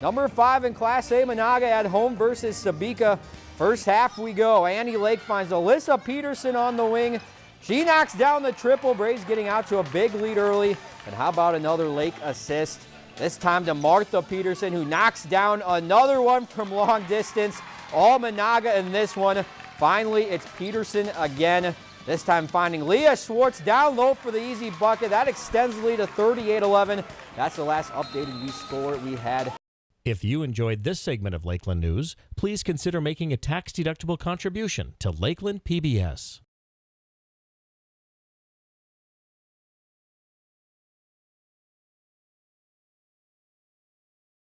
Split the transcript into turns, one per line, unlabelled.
Number five in Class A, Menahga at home versus Sebeka. First half we go. Annie Lake finds Alyssa Peterson on the wing. She knocks down the triple. Braves getting out to a big lead early. And how about another Lake assist? This time to Martha Peterson, who knocks down another one from long distance. All Menahga in this one. Finally, it's Peterson again. This time finding Leah Schwartz down low for the easy bucket. That extends the lead to 38-11. That's the last updated we score we had
if you enjoyed this segment of Lakeland News, please consider making a tax-deductible contribution to Lakeland PBS.